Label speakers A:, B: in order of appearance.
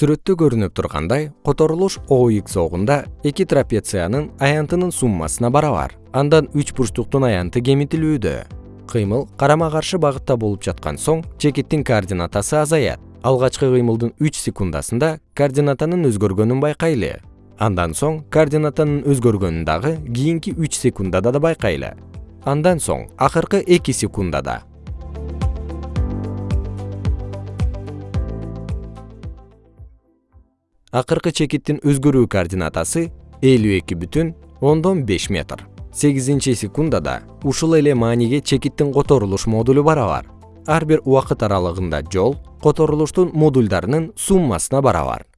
A: сүрөттө көрүнүп тургандай которулуш оx огунда эки трапециянын аянтынын суммасына барабар. Андан үч бурчтуктун аянты кемитилүүдө. Кыймыл карама каршы багытта болуп жаткан соң чекиттин координатасы азаят. Алгачкы кыймылдын үч секундасында координатанын өзгөргөнүн байкайлы. Андан соң координатанын өзгөргөнүн дагы кийинки үч секундада да байкайлы. Андан соң акыркы эки секундада акыркы чекиттин өзгөрүү координатасы элүү эки бүтүн ондон беш метр. Сегизинчи секундада ушул эле мааниге чекиттин которулуш модулу барабар. Ар бир убакыт аралыгында жол которулуштун модулдарынын суммасына барабар